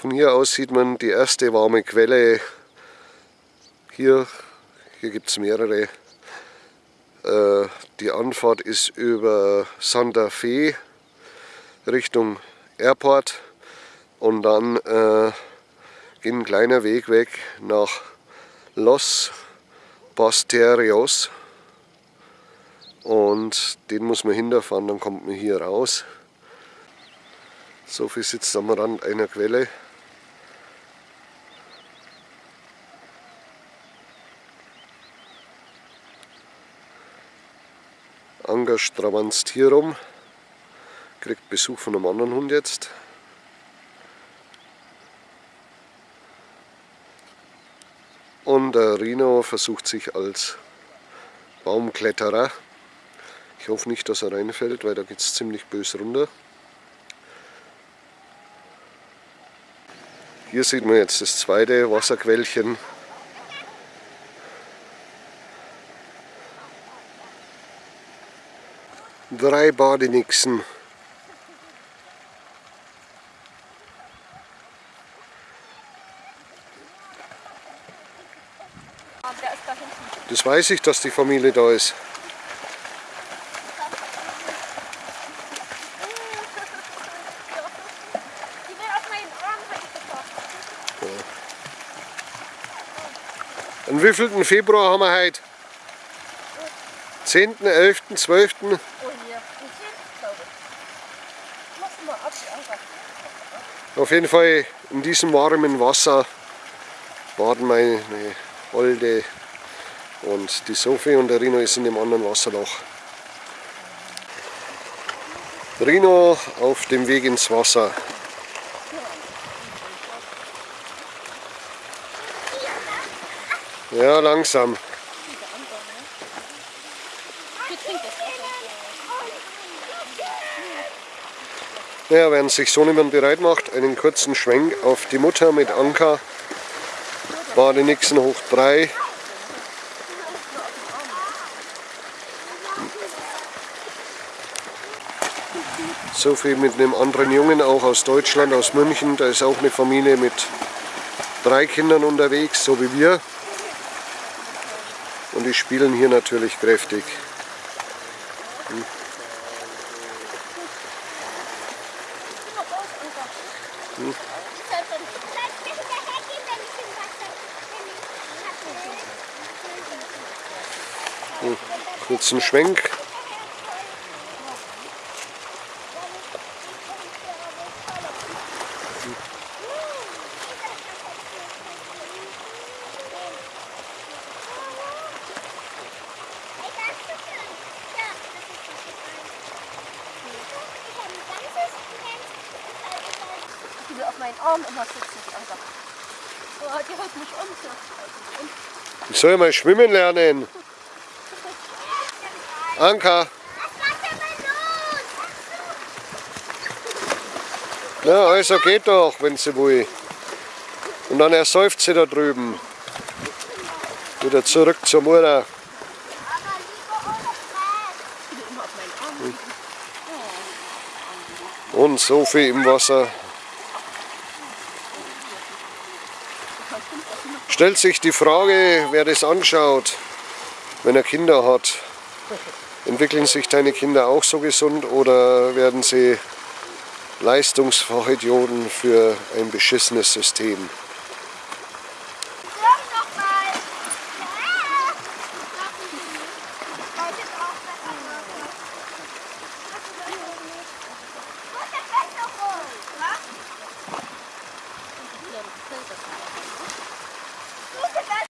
Von hier aus sieht man die erste warme Quelle. Hier, hier gibt es mehrere. Äh, die Anfahrt ist über Santa Fe Richtung Airport und dann äh, geht ein kleiner Weg weg nach Los Pasterios und den muss man hinterfahren, dann kommt man hier raus. Sophie sitzt am Rand einer Quelle. Anker stravanzt hier rum, kriegt Besuch von einem anderen Hund jetzt. Und der Rino versucht sich als Baumkletterer. Ich hoffe nicht, dass er reinfällt, weil da geht es ziemlich bös runter. Hier sieht man jetzt das zweite Wasserquellchen. Drei Badenixen. Das weiß ich, dass die Familie da ist. Am wievielten Februar haben wir heute? 10., 11., 12.? Oh hier, Auf jeden Fall in diesem warmen Wasser baden meine Holde und die Sophie und der Rino ist in dem anderen Wasserloch. Rino auf dem Weg ins Wasser. Ja, langsam. Ja, während sich so niemand bereit macht, einen kurzen Schwenk auf die Mutter mit Anker. Badenixen hoch 3. So viel mit einem anderen Jungen, auch aus Deutschland, aus München. Da ist auch eine Familie mit drei Kindern unterwegs, so wie wir. Und die spielen hier natürlich kräftig. Hm. Hm. Hm. Kurzen Schwenk. Meinen Arm immer sitzen, die Anker. Oh, die haut mich um. Ich soll mal schwimmen lernen. Anka. Ja, also geht doch, wenn sie will. Und dann ersäuft sie da drüben. Wieder zurück zur Mutter. Und so viel im Wasser. Stellt sich die Frage, wer das anschaut, wenn er Kinder hat. Entwickeln sich deine Kinder auch so gesund oder werden sie Leistungsfachidioten für ein beschissenes System?